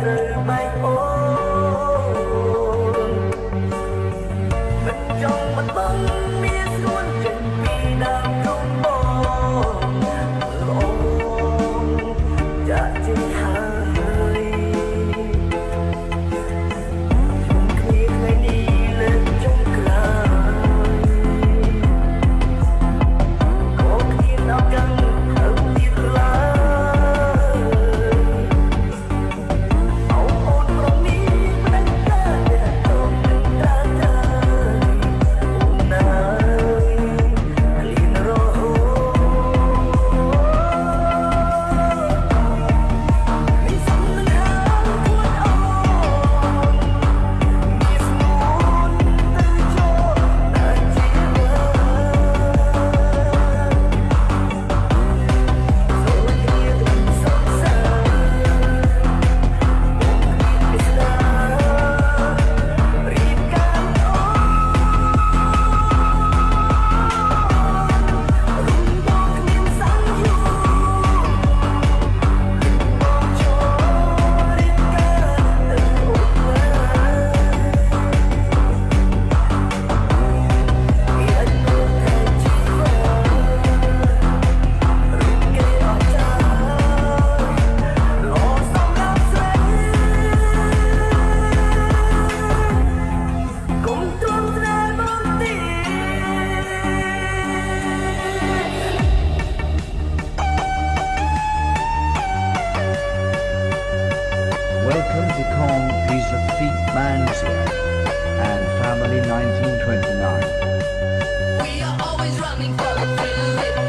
ត្រូវបែកអូនមិនចង់មិនបង He's a thief man's here and family 1929. We are always running for the thrill.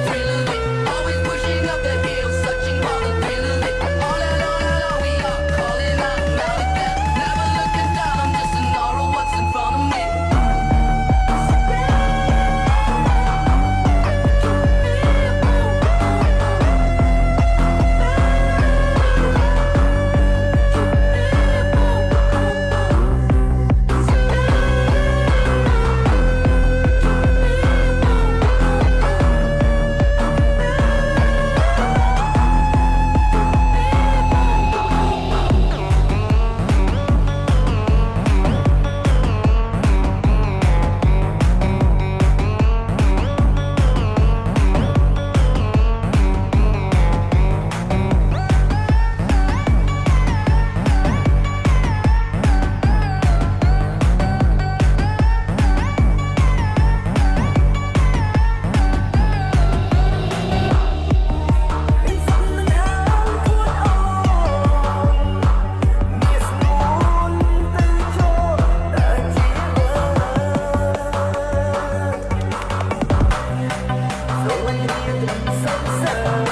so, so.